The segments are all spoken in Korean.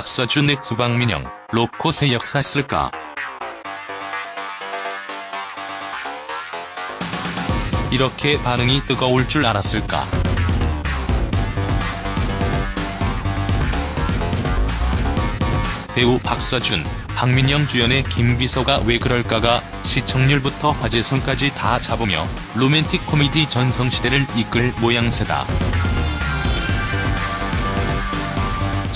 박서준 X 박민영, 로코 새 역사 쓸까? 이렇게 반응이 뜨거울 줄 알았을까? 배우 박서준, 박민영 주연의 김비서가 왜 그럴까가 시청률부터 화제성까지 다 잡으며 로맨틱 코미디 전성시대를 이끌 모양새다.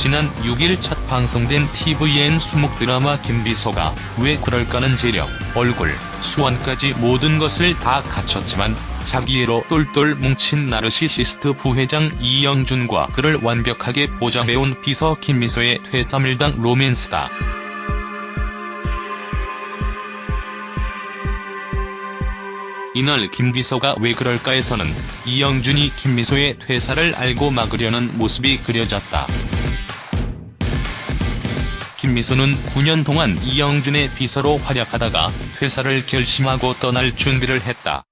지난 6일 첫 방송된 tvN 수목 드라마 김비서가 왜 그럴까는 재력, 얼굴, 수완까지 모든 것을 다 갖췄지만 자기애로 똘똘 뭉친 나르시시스트 부회장 이영준과 그를 완벽하게 보장해온 비서 김미소의 퇴사밀당 로맨스다. 이날 김비서가 왜 그럴까에서는 이영준이 김미소의 퇴사를 알고 막으려는 모습이 그려졌다. 김미소는 9년 동안 이영준의 비서로 활약하다가 퇴사를 결심하고 떠날 준비를 했다.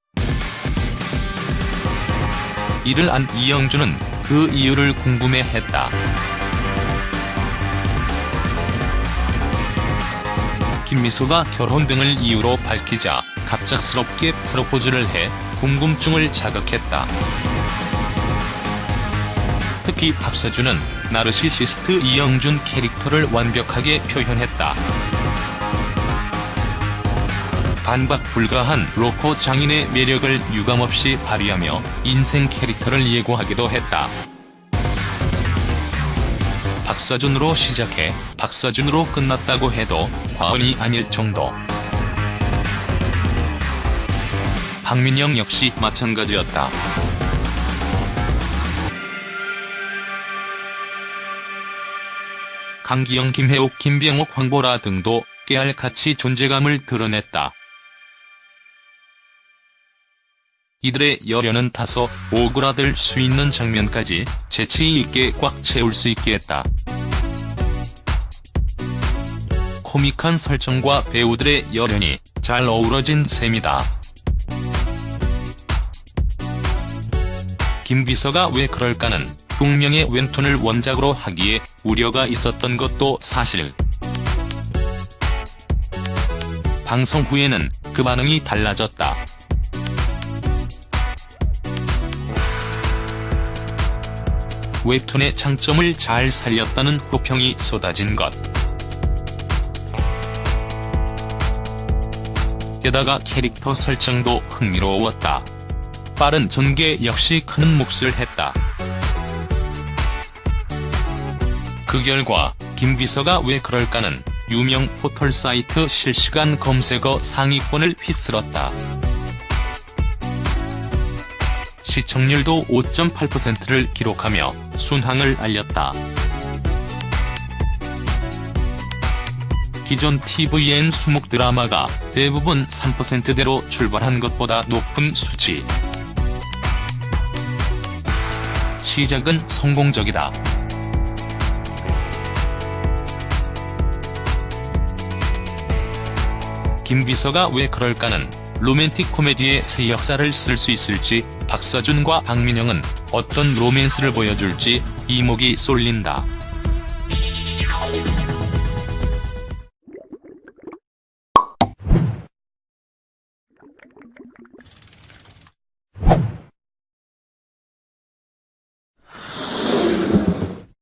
이를 안 이영준은 그 이유를 궁금해했다. 김미소가 결혼 등을 이유로 밝히자 갑작스럽게 프로포즈를 해 궁금증을 자극했다. 특히 박서준은 나르시시스트 이영준 캐릭터를 완벽하게 표현했다. 반박 불가한 로코 장인의 매력을 유감없이 발휘하며 인생 캐릭터를 예고하기도 했다. 박서준으로 시작해 박서준으로 끝났다고 해도 과언이 아닐 정도. 박민영 역시 마찬가지였다. 강기영, 김혜옥, 김병옥, 황보라 등도 깨알같이 존재감을 드러냈다. 이들의 열연은 다소 오그라들 수 있는 장면까지 재치있게 꽉 채울 수 있게 했다. 코믹한 설정과 배우들의 열연이 잘 어우러진 셈이다. 김비서가 왜 그럴까는 동명의 웹툰을 원작으로 하기에 우려가 있었던 것도 사실. 방송 후에는 그 반응이 달라졌다. 웹툰의 장점을 잘 살렸다는 호평이 쏟아진 것. 게다가 캐릭터 설정도 흥미로웠다. 빠른 전개 역시 큰 몫을 했다. 그 결과 김 비서가 왜 그럴까는 유명 포털 사이트 실시간 검색어 상위권을 휩쓸었다. 시청률도 5.8%를 기록하며 순항을 알렸다. 기존 tvN 수목 드라마가 대부분 3%대로 출발한 것보다 높은 수치. 시작은 성공적이다. 김비서가 왜 그럴까는 로맨틱 코미디의 새 역사를 쓸 수 있을지 박서준과 박민영은 어떤 로맨스를 보여줄지 이목이 쏠린다.